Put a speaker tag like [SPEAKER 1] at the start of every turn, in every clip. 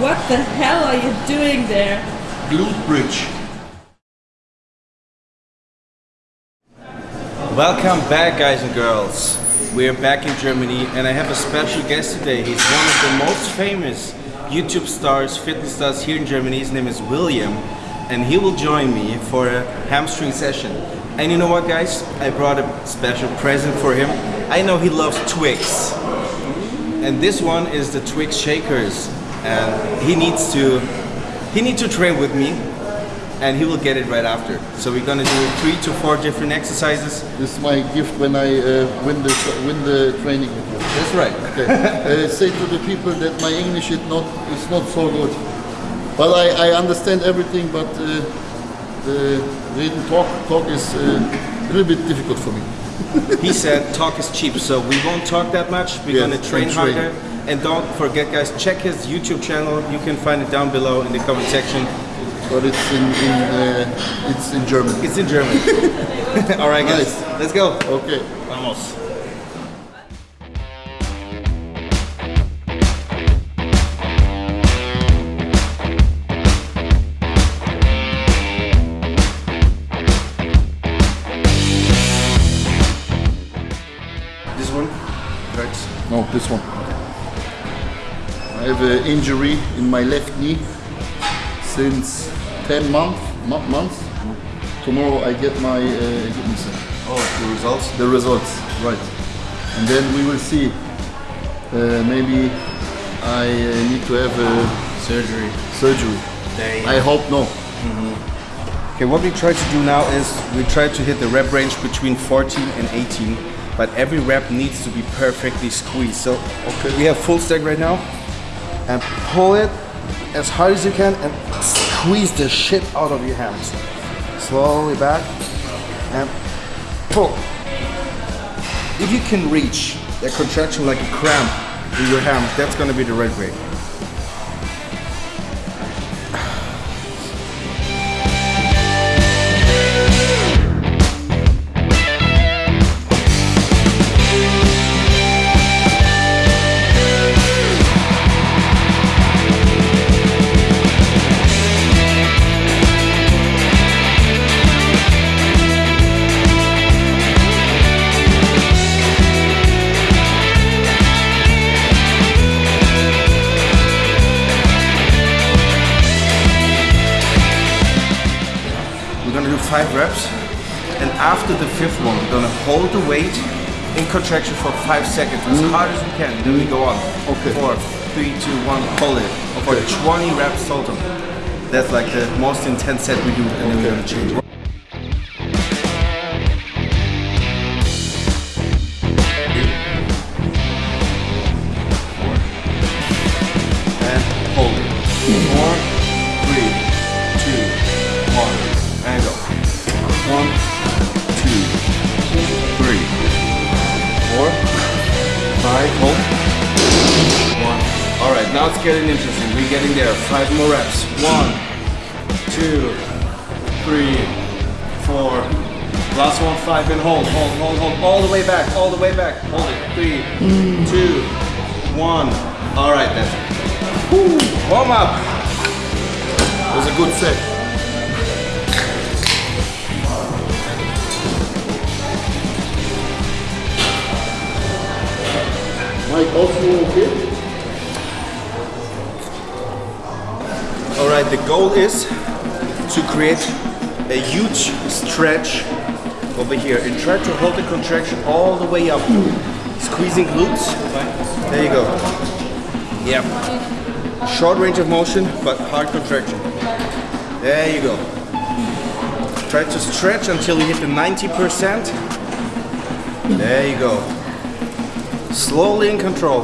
[SPEAKER 1] What the hell are you doing there?
[SPEAKER 2] Glute bridge.
[SPEAKER 3] Welcome back, guys and girls. We're back in Germany, and I have a special guest today. He's one of the most famous YouTube stars, fitness stars here in Germany. His name is William, and he will join me for a hamstring session. And you know what, guys? I brought a special present for him. I know he loves Twix, and this one is the Twix Shakers, and he needs to he needs to train with me and he will get it right after. So we're gonna do three to four different exercises.
[SPEAKER 2] This is my gift when I uh, win the win the training with you.
[SPEAKER 3] That's right.
[SPEAKER 2] Okay. uh, say to the people that my English is not is not so good, but I, I understand everything. But uh, the written talk talk is uh, a little bit difficult for me.
[SPEAKER 3] he said talk is cheap, so we won't talk that much. We're
[SPEAKER 2] Yes,
[SPEAKER 3] gonna train
[SPEAKER 2] train.
[SPEAKER 3] harder. And don't forget, guys, check his YouTube channel. You can find it down below in the comment section.
[SPEAKER 2] But it's in in uh, it's in German.
[SPEAKER 3] It's in German. All right, guys,
[SPEAKER 2] Nice.
[SPEAKER 3] let's go.
[SPEAKER 2] Okay.
[SPEAKER 3] Vamos.
[SPEAKER 2] Have an injury in my left knee since 10 month, mo- months. Tomorrow I get my uh,
[SPEAKER 3] Oh, the results.
[SPEAKER 2] the results, right. And then we will see. Uh, maybe I uh, need to have a
[SPEAKER 3] Surgery.
[SPEAKER 2] surgery. I hope no.
[SPEAKER 3] Okay, what we try to do now is we try to hit the rep range between 14 and 18, but every rep needs to be perfectly squeezed. So
[SPEAKER 2] Okay.
[SPEAKER 3] we have full stack right now, and pull it as hard as you can and squeeze the shit out of your hands. Slowly back and pull. If you can reach that contraction like a cramp in your ham, that's gonna be the right way. Gonna do five reps, and after the fifth one, we're gonna hold the weight in contraction for five seconds, as mm. hard as we can. Then we go on.
[SPEAKER 2] Okay.
[SPEAKER 3] Four, three, two, one, hold it for 20 reps total. That's like the most intense set we do, and then we're gonna change. It's getting interesting. We're getting there. Five more reps. One, two, three, four. Last one, five, and hold, hold, hold, hold, all the way back, all the way back. Hold it. Three, hmm. two, one. All right, then. Woo. Warm up.
[SPEAKER 2] It was a good set. Mike, also okay?
[SPEAKER 3] The goal is to create a huge stretch over here and try to hold the contraction all the way up. Squeezing glutes. There you go. Yep. Short range of motion, but hard contraction. There you go. Try to stretch until you hit the 90%. There you go. Slowly in control.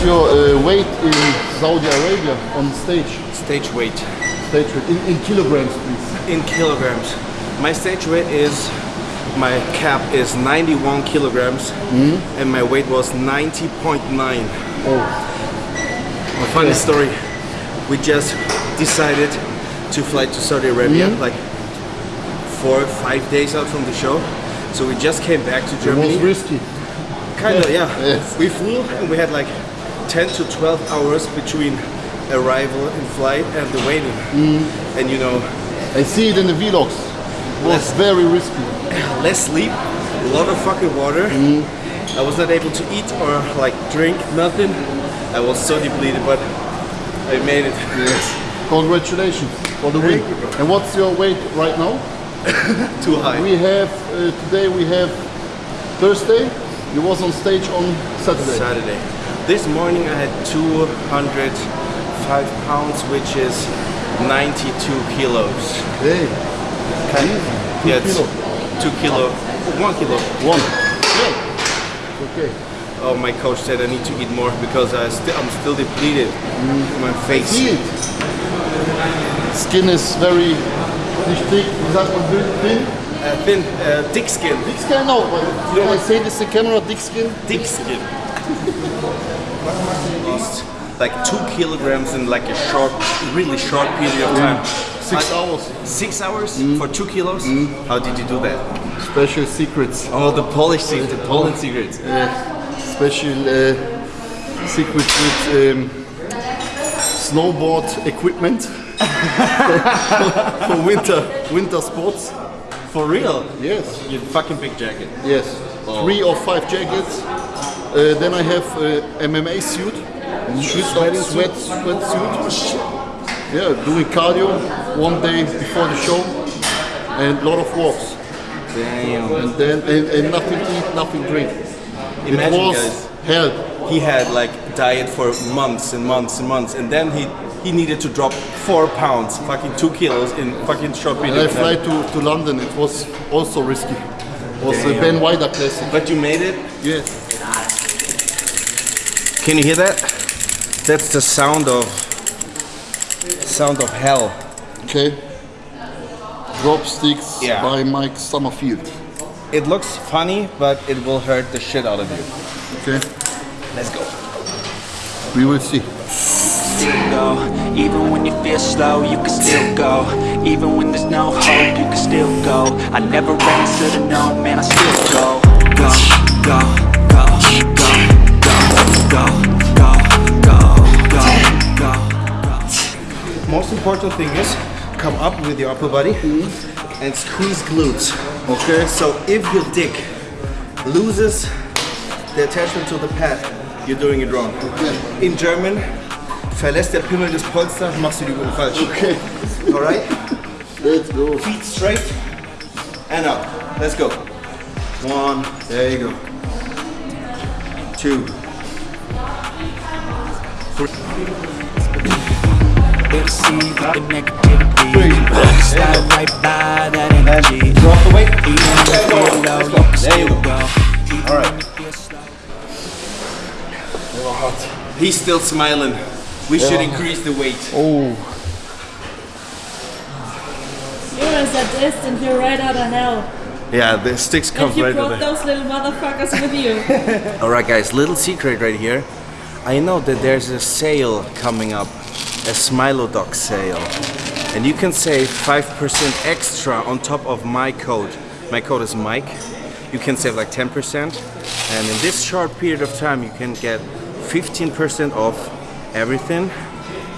[SPEAKER 2] Uh, weight in Saudi Arabia on stage?
[SPEAKER 3] Stage weight
[SPEAKER 2] Stage weight in, in kilograms, please.
[SPEAKER 3] in kilograms. My stage weight is my cap is 91 kilograms hmm? and my weight was 90.9.
[SPEAKER 2] Oh,
[SPEAKER 3] A funny story. We just decided to fly to Saudi Arabia hmm? like four or five days out from the show. So we just came back to
[SPEAKER 2] it was
[SPEAKER 3] Germany.
[SPEAKER 2] risky.
[SPEAKER 3] Kind of, yeah.
[SPEAKER 2] Yes.
[SPEAKER 3] We flew and we had like 10 to 12 hours between arrival and flight and the waiting. And you know,
[SPEAKER 2] I see it in the vlogs. It was
[SPEAKER 3] Yes.
[SPEAKER 2] very risky.
[SPEAKER 3] less sleep, a lot of fucking water. I was not able to eat or like drink nothing. I was so depleted, but I made it.
[SPEAKER 2] Yes. Congratulations for the win.
[SPEAKER 3] You.
[SPEAKER 2] And what's your weight right now?
[SPEAKER 3] Too high.
[SPEAKER 2] We have uh, today. We have Thursday. You was on stage on Saturday.
[SPEAKER 3] Saturday. This morning I had 205 pounds, which is 92 kilos.
[SPEAKER 2] Hey,
[SPEAKER 3] Kind
[SPEAKER 2] Two
[SPEAKER 3] yeah,
[SPEAKER 2] kilo.
[SPEAKER 3] Two kilo. One kilo.
[SPEAKER 2] one. Yeah. Okay.
[SPEAKER 3] Oh, my coach said I need to eat more because I sti- I'm still depleted. My face.
[SPEAKER 2] Skin is very nicht thick. Wie sagt man thin?
[SPEAKER 3] Uh, thin, uh, thick skin.
[SPEAKER 2] Thick skin? No. but Can I say this to camera? Thick skin?
[SPEAKER 3] Thick skin. Lost like two kilograms in like a short, really short period of time.
[SPEAKER 2] Six
[SPEAKER 3] Uh,
[SPEAKER 2] hours.
[SPEAKER 3] Six hours for two kilos? How did you do that?
[SPEAKER 2] Special secrets.
[SPEAKER 3] Oh, the Polish secret, the Poland secrets.
[SPEAKER 2] Special uh, secrets with um, snowboard equipment for winter winter sports.
[SPEAKER 3] For real?
[SPEAKER 2] Yes.
[SPEAKER 3] You fucking big jacket.
[SPEAKER 2] Yes. Three or five jackets. Uh, then I have uh, MMA suit. Sweat, sweat, sweat suit. Yeah, doing cardio one day before the show and a lot of walks.
[SPEAKER 3] Damn.
[SPEAKER 2] And then and, and nothing eat, nothing drink.
[SPEAKER 3] Imagine,
[SPEAKER 2] it was
[SPEAKER 3] guys.
[SPEAKER 2] hell.
[SPEAKER 3] He had like diet for months and months and months, and then he he needed to drop four pounds, fucking two kilos in fucking short period.
[SPEAKER 2] And I fly to, to London. It was also risky. It was a
[SPEAKER 3] Damn.
[SPEAKER 2] Ben Weider classic.
[SPEAKER 3] But you made it.
[SPEAKER 2] Yes.
[SPEAKER 3] Can you hear that? That's the sound of sound of hell.
[SPEAKER 2] Okay. Drop sticks
[SPEAKER 3] Yeah.
[SPEAKER 2] by Mike Sommerfeld.
[SPEAKER 3] It looks funny, but it will hurt the shit out of you.
[SPEAKER 2] Okay.
[SPEAKER 3] Let's go.
[SPEAKER 2] We will see.
[SPEAKER 4] go Even when you feel slow, you can still go Even when there's no hope, you can still go I never answer to no, man, I still go Go, go, go, go, go,
[SPEAKER 3] Most important thing is come up with your upper body and squeeze glutes.
[SPEAKER 2] Okay.
[SPEAKER 3] So if your dick loses the attachment to the pad, you're doing it wrong. In German, verlässt der Pimmel das Polster, machst du die Übung falsch.
[SPEAKER 2] Okay.
[SPEAKER 3] Alright?
[SPEAKER 2] Let's go.
[SPEAKER 3] Feet straight and up. Let's go. One, there you go. Two.
[SPEAKER 4] They deceive with the negativity Slide right by that energy
[SPEAKER 3] Drop the weight.
[SPEAKER 4] Even when you feel low, you can
[SPEAKER 3] There you
[SPEAKER 4] still
[SPEAKER 3] go.
[SPEAKER 4] go
[SPEAKER 3] Alright.
[SPEAKER 4] when you feel slow
[SPEAKER 3] He's still smiling. We should increase the weight.
[SPEAKER 2] Oh.
[SPEAKER 1] You're a sadist and you're right out of hell.
[SPEAKER 3] Yeah, the sticks
[SPEAKER 1] And
[SPEAKER 3] comes
[SPEAKER 1] you
[SPEAKER 3] right
[SPEAKER 1] brought
[SPEAKER 3] away.
[SPEAKER 1] those little motherfuckers with you.
[SPEAKER 3] Alright guys, little secret right here. I know that there's a sale coming up, a Smilodox sale. And you can save 5% extra on top of my code. My code is Mike. You can save like 10%. And in this short period of time, you can get 15% off everything.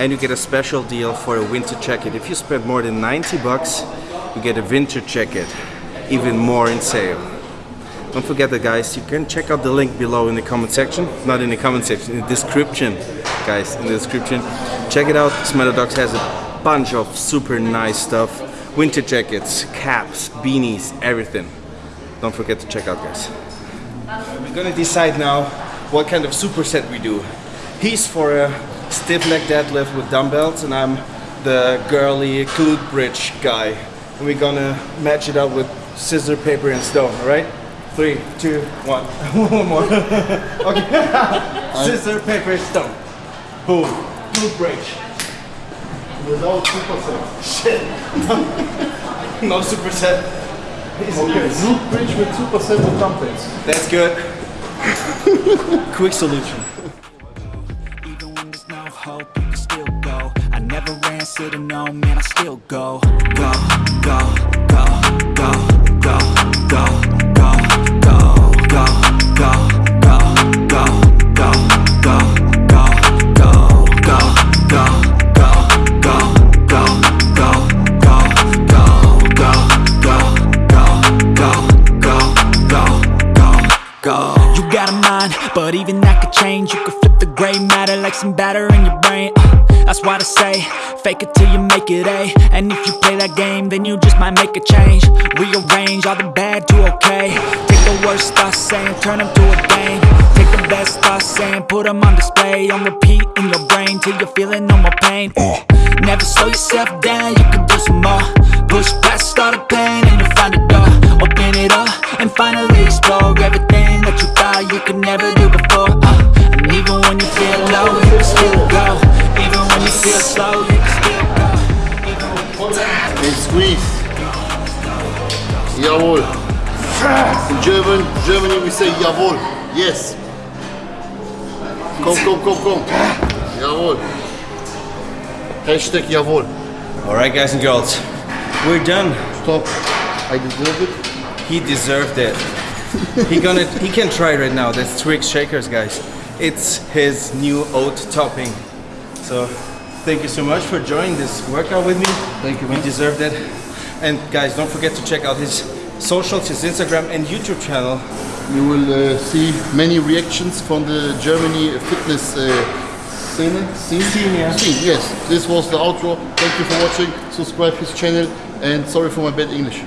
[SPEAKER 3] And you get a special deal for a winter jacket. If you spend more than 90 bucks, you get a winter jacket. Even more in sale. Don't forget that guys, you can check out the link below in the comment section. Not in the comment section, in the description. Guys, in the description. Check it out. Smilodox has a bunch of super nice stuff. Winter jackets, caps, beanies, everything. Don't forget to check out guys. We're gonna decide now what kind of superset we do. He's for a stiff leg deadlift with dumbbells and I'm the girly glute bridge guy. And we're gonna match it up with scissor, paper and stone, alright? Three, two, one. one more. okay. scissor, paper, stone. Who? Glute Bridge.
[SPEAKER 2] Without 2%.
[SPEAKER 3] Shit. no superset. He's
[SPEAKER 2] Okay,
[SPEAKER 3] loose.
[SPEAKER 2] Glute Bridge with 2% of dumbbells.
[SPEAKER 3] That's good. Quick solution.
[SPEAKER 4] Even when there's no hope, you can still go. I never answer to no, man, I still go. Go, go, go, go, go, go, go, like some batter in your brain. Uh, that's why I say, fake it till you make it A. And if you play that game, then you just might make a change. Rearrange all the bad to okay. Take the worst thoughts saying, turn them to a game. Take the best thoughts saying, put them on display. On repeat in your brain till you're feeling no more pain. Uh, never slow yourself down, you can do some more. Push past all the pain and you'll find a door. Open it up and finally explore everything that you thought you could never do before. Uh, even when you feel low, you can still go. Even when you feel slow, you can still go.
[SPEAKER 2] And squeeze. Jawohl. In German, Germany we say jawohl. Yes. Komm, komm, komm, komm. Jawohl. Hashtag jawohl.
[SPEAKER 3] All right, guys and girls, we're done.
[SPEAKER 2] Stop. I deserve it.
[SPEAKER 3] He deserved it. he gonna he can try right now. That's Twix Shakers, guys. It's his new oat topping. So thank you so much for joining this workout with me.
[SPEAKER 2] Thank you,
[SPEAKER 3] You
[SPEAKER 2] man.
[SPEAKER 3] deserved it. And guys, don't forget to check out his socials, his Instagram and YouTube channel.
[SPEAKER 2] You will uh, see many reactions from the Germany fitness uh, scene. Scene?
[SPEAKER 3] Scene, yeah.
[SPEAKER 2] Scene, yes. This was the outro. Thank you for watching. Subscribe his channel and sorry for my bad English.